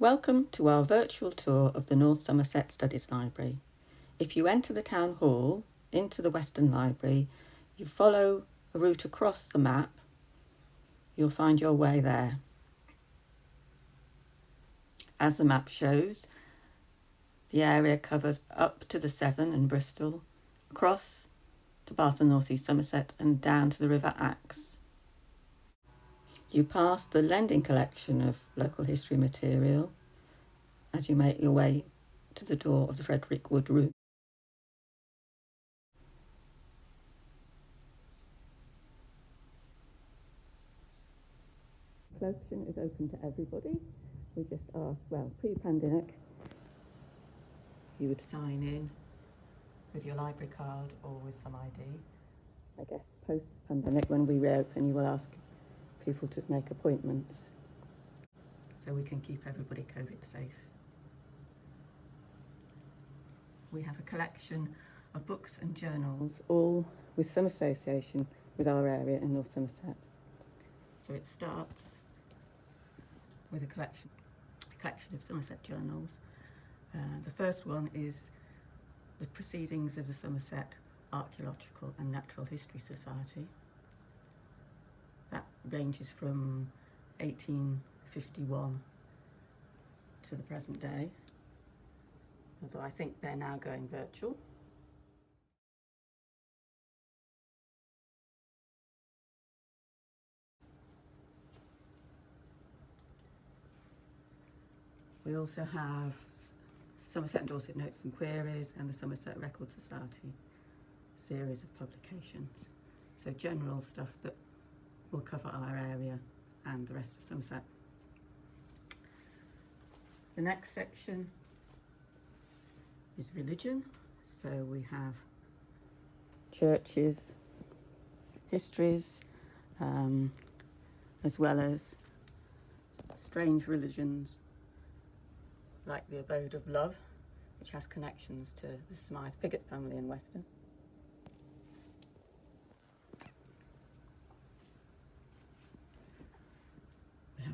Welcome to our virtual tour of the North Somerset Studies Library. If you enter the Town Hall into the Weston Library, you follow a route across the map, you'll find your way there. As the map shows, the area covers up to the Severn and Bristol, across to Bath and North East Somerset and down to the River Axe. You pass the lending collection of local history material as you make your way to the door of the Frederick Wood Room. Collection is open to everybody. We just ask, well, pre-pandemic, you would sign in with your library card or with some ID. I guess post-pandemic, when we reopen, you will ask people to make appointments so we can keep everybody COVID safe. We have a collection of books and journals, all with some association with our area in North Somerset. So it starts with a collection, a collection of Somerset journals. Uh, the first one is the Proceedings of the Somerset Archaeological and Natural History Society. Ranges from 1851 to the present day, although I think they're now going virtual. We also have Somerset and Dorset Notes and Queries and the Somerset Record Society series of publications. So general stuff that will cover our area and the rest of Somerset. The next section is religion. So we have churches, histories, um, as well as strange religions like the Abode of Love, which has connections to the Smyth Pigott family in Weston.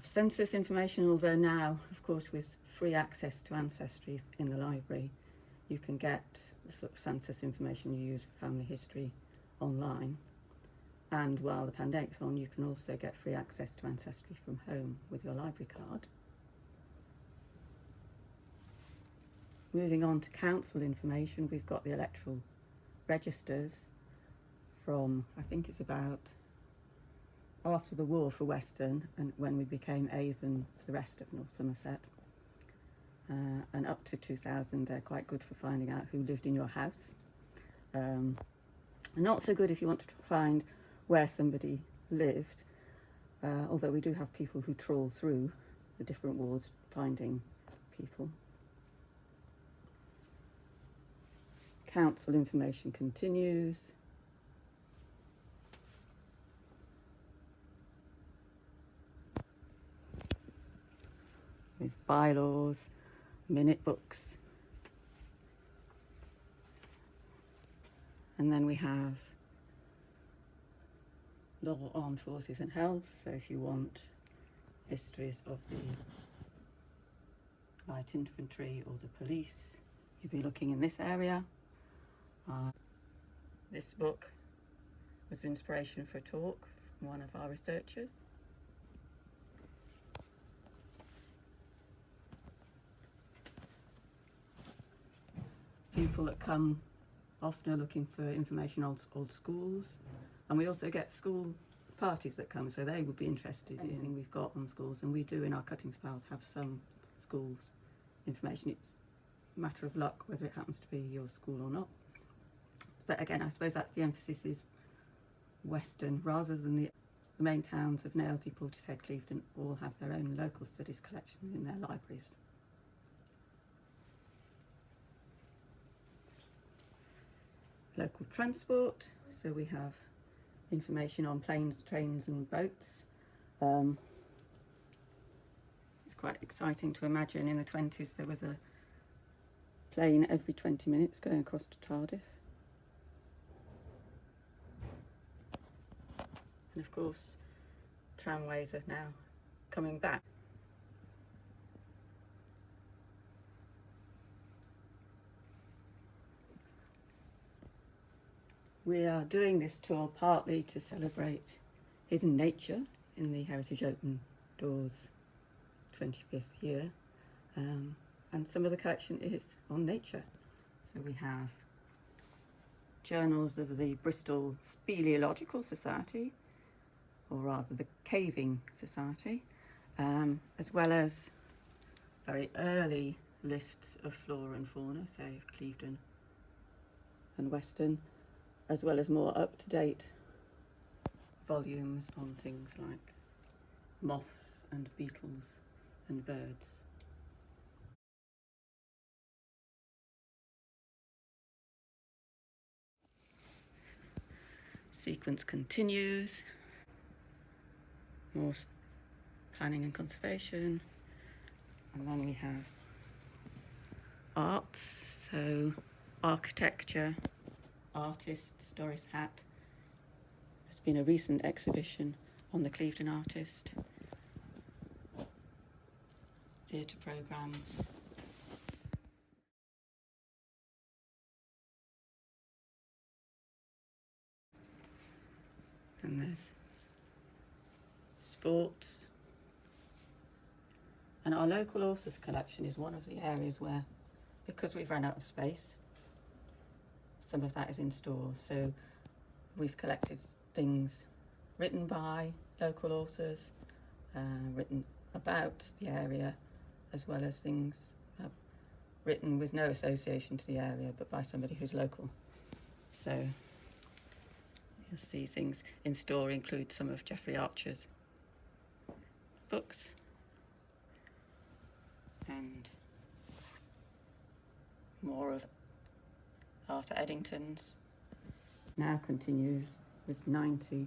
Census information, although now, of course, with free access to Ancestry in the library, you can get the sort of census information you use for family history online. And while the pandemic's on, you can also get free access to Ancestry from home with your library card. Moving on to council information, we've got the electoral registers from, I think it's about after the war for Weston and when we became Avon for the rest of North Somerset. Uh, and up to 2000 they're quite good for finding out who lived in your house. Um, not so good if you want to find where somebody lived, uh, although we do have people who trawl through the different wards finding people. council information continues. There's bylaws, minute books. And then we have law, armed forces and health. So if you want histories of the light infantry or the police, you'd be looking in this area. Uh, this book was an inspiration for a talk from one of our researchers. People that come often are looking for information on old, schools and we also get school parties that come so they would be interested in anything we've got on schools and we do in our cuttings piles have some schools information. It's a matter of luck whether it happens to be your school or not. But again, I suppose that's the emphasis is Weston rather than the, the main towns of Nailsea, Portishead, Clevedon all have their own local studies collections in their libraries. Local transport, so we have information on planes, trains and boats. Um, it's quite exciting to imagine in the 20s there was a plane every 20 minutes going across to Cardiff. and of course tramways are now coming back. We are doing this tour partly to celebrate hidden nature in the Heritage Open Doors 25th year. Um, and some of the collection is on nature. So we have journals of the Bristol Speleological Society, or rather the Caving Society, um, as well as very early lists of flora and fauna, say Clevedon and Weston, as well as more up-to-date volumes on things like moths and beetles and birds. Sequence continues, more planning and conservation, and then we have arts, so architecture, artists, Doris Hatt. There's been a recent exhibition on the Clevedon artist, theatre programmes. And there's sports. And our local authors collection is one of the areas where, because we've run out of space, some of that is in store. So we've collected things written by local authors, uh, written about the area, as well as things uh, written with no association to the area, but by somebody who's local. So you'll see things in store include some of Jeffrey Archer's books and more of Arthur Eddington's. Now continues with 90,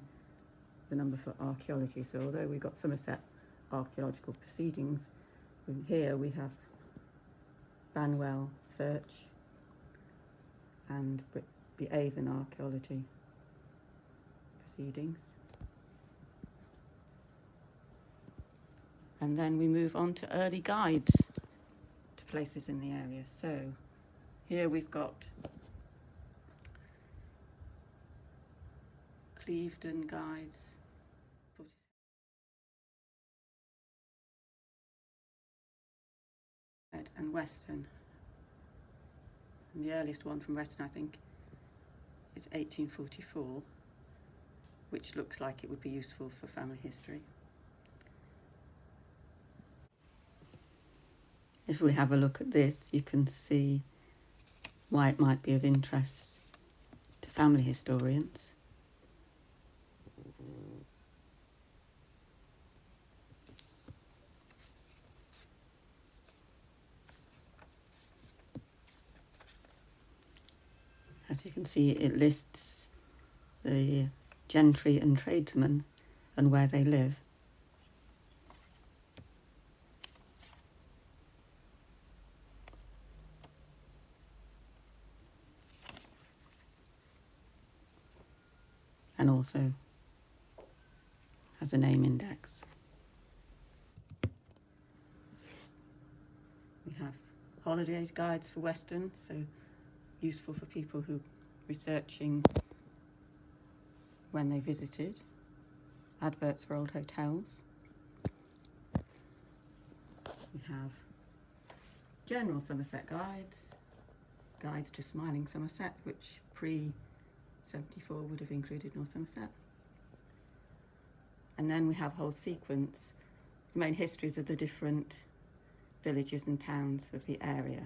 the number for archaeology. So although we've got Somerset archaeological proceedings, here we have Banwell Search and the Avon archaeology proceedings. And then we move on to early guides to places in the area. So here we've got Clevedon guides. And Weston. And the earliest one from Weston, I think, is 1844, which looks like it would be useful for family history. If we have a look at this, you can see why it might be of interest to family historians. As you can see, it lists the gentry and tradesmen and where they live. and also has a name index. We have holidays guides for Weston, so useful for people who researching when they visited, adverts for old hotels. We have general Somerset guides, guides to Smiling Somerset, which pre 74 would have included North Somerset. And then we have a whole sequence, the main histories of the different villages and towns of the area.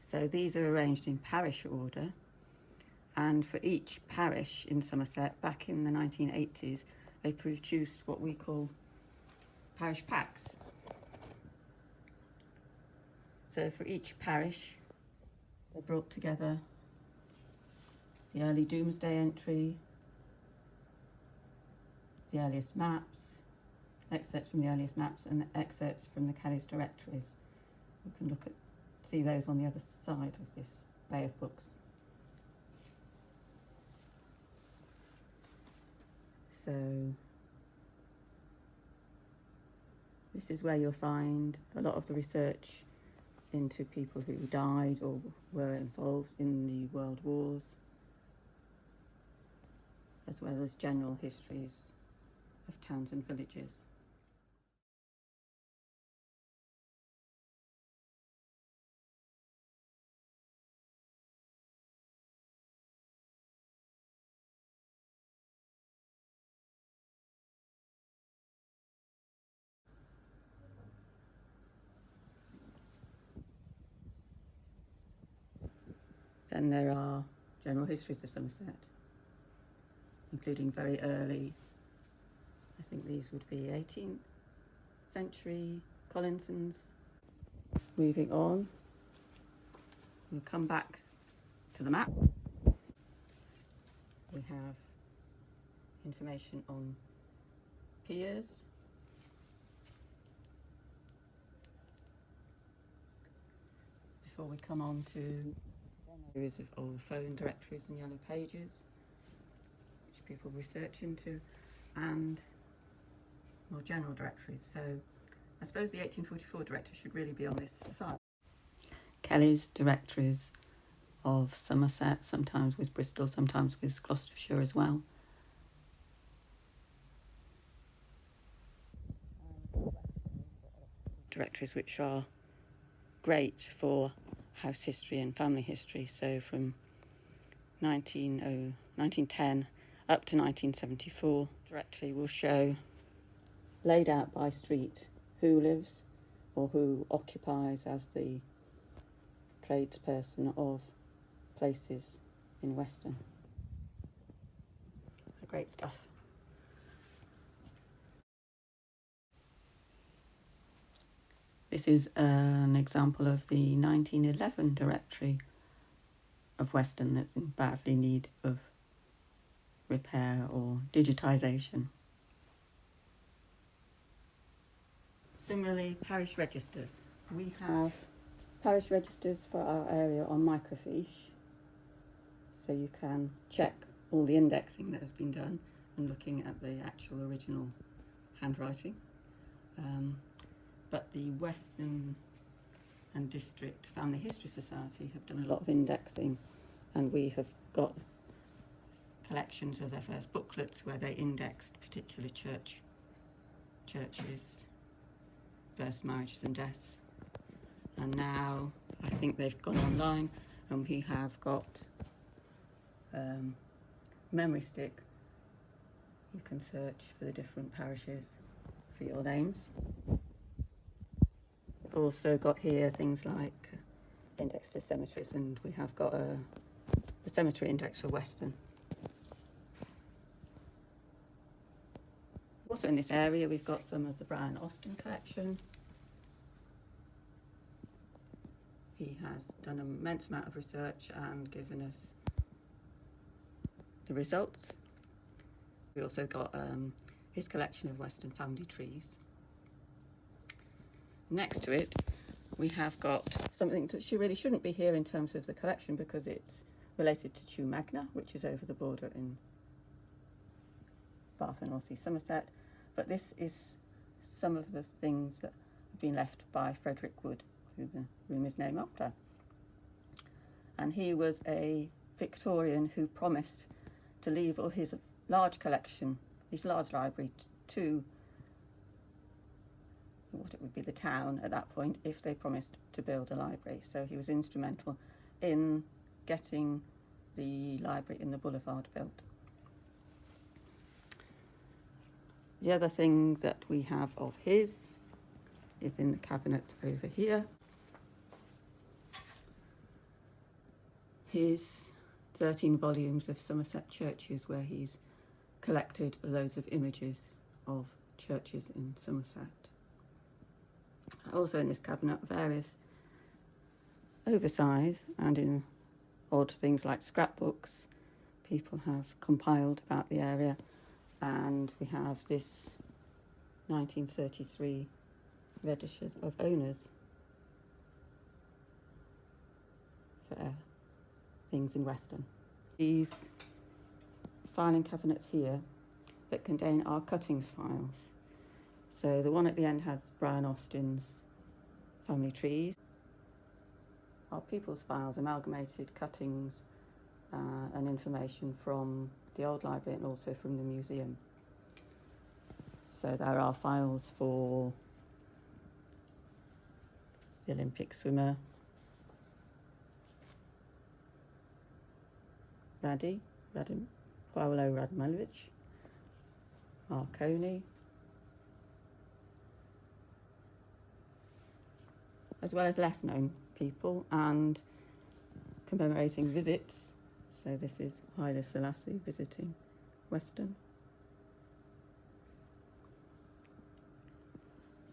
So these are arranged in parish order and for each parish in Somerset back in the 1980s they produced what we call parish packs. So for each parish they brought together the early Domesday entry, the earliest maps, excerpts from the earliest maps and the excerpts from the Kelly's directories. You can look at see those on the other side of this bay of books. So this is where you'll find a lot of the research into people who died or were involved in the world wars, as well as general histories of towns and villages. Then there are general histories of Somerset, including very early, I think these would be 18th century Collinsons. Moving on, we'll come back to the map. We have information on piers. Before we come on to series of old phone directories and yellow pages, which people research into, and more general directories. So I suppose the 1844 directory should really be on this side. Kelly's directories of Somerset, sometimes with Bristol, sometimes with Gloucestershire as well. Directories which are great for house history and family history. So from 19, 1910 up to 1974, directory will show laid out by street who lives or who occupies as the tradesperson of places in Weston. Great stuff. This is an example of the 1911 directory of Weston that's in badly need of repair or digitisation. Similarly, parish registers. We have parish registers for our area on microfiche, so you can check all the indexing that has been done and looking at the actual original handwriting. Um, but the Weston and District Family History Society have done a lot of indexing and we have got collections of their first booklets where they indexed particular church churches, first marriages and deaths. And now I think they've gone online and we have got um, memory stick. You can search for the different parishes for your names also got here things like index to cemeteries and we have got a, a cemetery index for Weston. Also in this area we've got some of the Brian Austin collection. He has done an immense amount of research and given us the results. We also got um, his collection of Weston family trees. Next to it, we have got something that she really shouldn't be here in terms of the collection because it's related to Chew Magna, which is over the border in Bath and North Somerset. But this is some of the things that have been left by Frederick Wood, who the room is named after. And he was a Victorian who promised to leave all his large collection, his large library, to what it would be the town at that point if they promised to build a library. So he was instrumental in getting the library in the boulevard built. The other thing that we have of his is in the cabinet over here. His 13 volumes of Somerset churches where he's collected loads of images of churches in Somerset also in this cabinet various oversize and in odd things like scrapbooks. People have compiled about the area. And we have this 1933 registers of owners for things in Weston. These filing cabinets here that contain our cuttings files so the one at the end has Brian Austin's family trees. our people's files, amalgamated cuttings uh, and information from the old library and also from the museum. So there are files for the Olympic swimmer Radi, Radim, Paolo Radmilovic, Marconi, as well as less known people and commemorating visits. So this is Haile Selassie visiting Weston.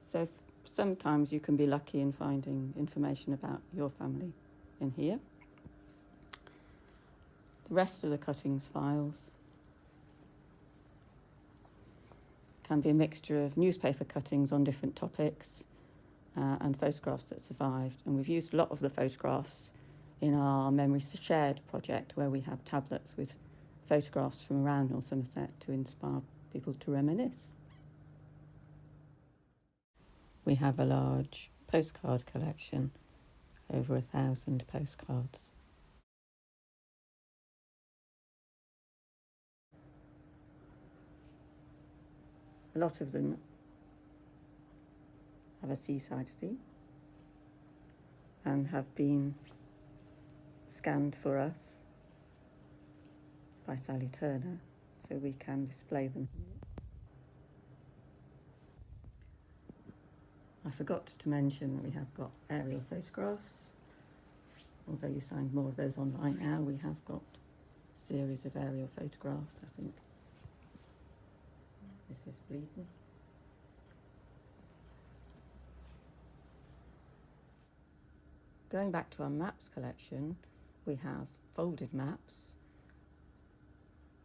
So sometimes you can be lucky in finding information about your family in here. The rest of the cuttings files can be a mixture of newspaper cuttings on different topics uh, and photographs that survived. And we've used a lot of the photographs in our Memories Shared project where we have tablets with photographs from around North Somerset to inspire people to reminisce. We have a large postcard collection, over a thousand postcards. A lot of them have a seaside theme and have been scanned for us by Sally Turner so we can display them. I forgot to mention that we have got aerial photographs. Although you find more of those online now, we have got a series of aerial photographs, I think. This is Bleadon. Going back to our maps collection, we have folded maps,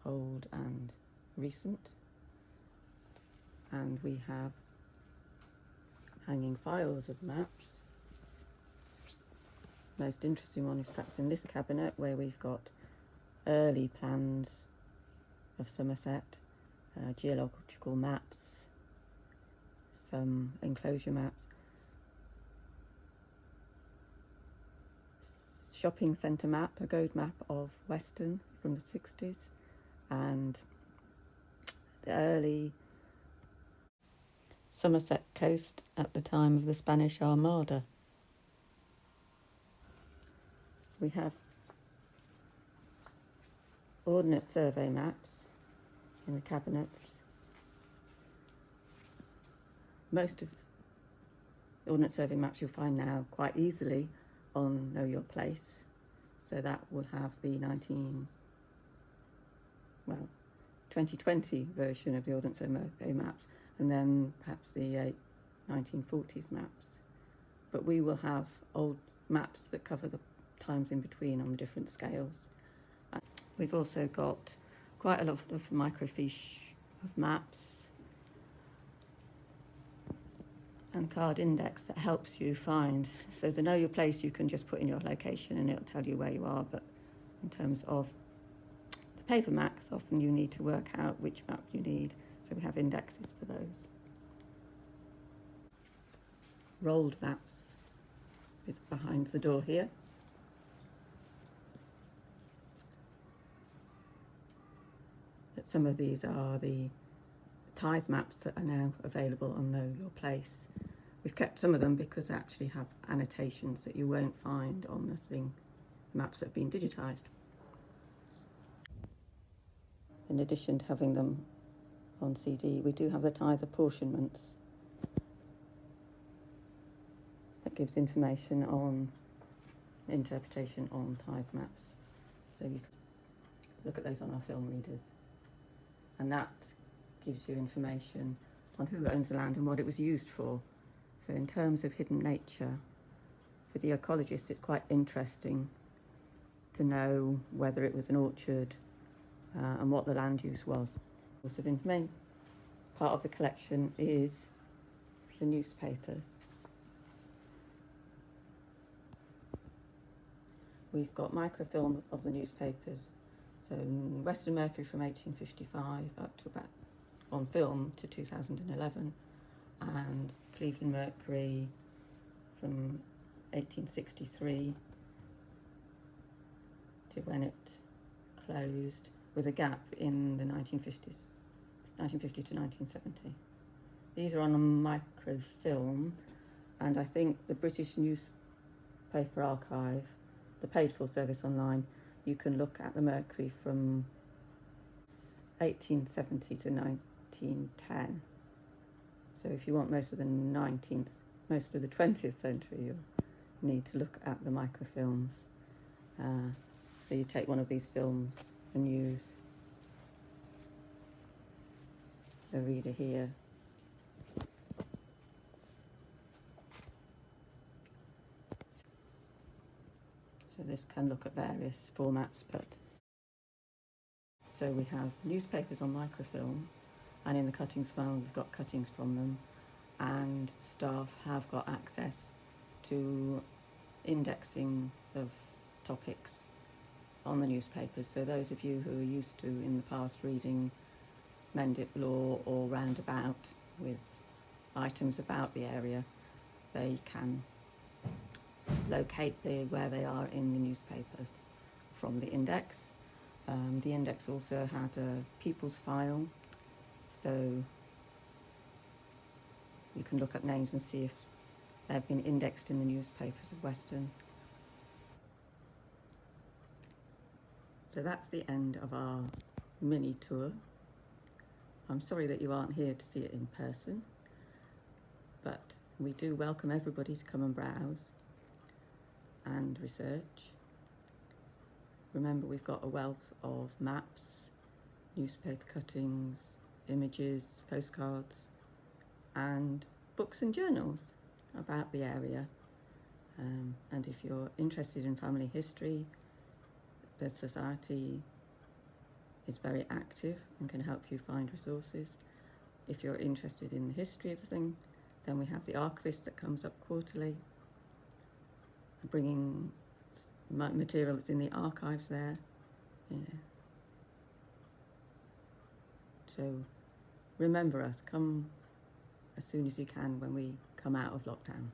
old and recent, and we have hanging files of maps. Most interesting one is perhaps in this cabinet where we've got early plans of Somerset uh, geological maps, some enclosure maps, shopping centre map, a gold map of Weston from the 60s, and the early Somerset coast at the time of the Spanish Armada. We have Ordnance Survey maps in the cabinets. Most of Ordnance Survey maps you'll find now quite easily on Know Your Place. So that will have the 19, well, 2020 version of the Ordnance Survey maps and then perhaps the uh, 1940s maps. But we will have old maps that cover the times in between on the different scales. We've also got quite a lot of microfiche of maps and card index that helps you find. So to know your place, you can just put in your location and it'll tell you where you are. But in terms of the paper maps, often you need to work out which map you need. So we have indexes for those. Rolled maps behind the door here. But some of these are the tithe maps that are now available on Know Your Place. We've kept some of them because they actually have annotations that you won't find on the thing, maps that have been digitised. In addition to having them on CD, we do have the tithe apportionments that gives information on interpretation on tithe maps. So you can look at those on our film readers and that gives you information on who owns the land and what it was used for. So in terms of hidden nature, for the ecologist it's quite interesting to know whether it was an orchard uh, and what the land use was. Source of information. Part of the collection is the newspapers. We've got microfilm of the newspapers so Weston Mercury from 1855 up to about on film to 2011 and Clevedon Mercury from 1863 to when it closed with a gap in the 1950s, 1950 to 1970. These are on a microfilm, and I think the British Newspaper Archive, the paid for service online, you can look at the Mercury from 1870 to 1910. So if you want most of the 19th, most of the 20th century, you'll need to look at the microfilms. Uh, so you take one of these films and use the reader here. So this can look at various formats, but so we have newspapers on microfilm, and in the cuttings file we've got cuttings from them, and staff have got access to indexing of topics on the newspapers. So those of you who are used to in the past reading Mendip Law or Roundabout with items about the area, they can locate the, where they are in the newspapers from the index. Um, the index also had a people's file, so you can look at names and see if they've been indexed in the newspapers of Weston. So that's the end of our mini tour. I'm sorry that you aren't here to see it in person, but we do welcome everybody to come and browse and research. Remember we've got a wealth of maps, newspaper cuttings, images, postcards and books and journals about the area. Um, and if you're interested in family history, the Society is very active and can help you find resources. If you're interested in the history of the thing, then we have the archivist that comes up quarterly, bringing material that's in the archives there. So remember us, come as soon as you can when we come out of lockdown.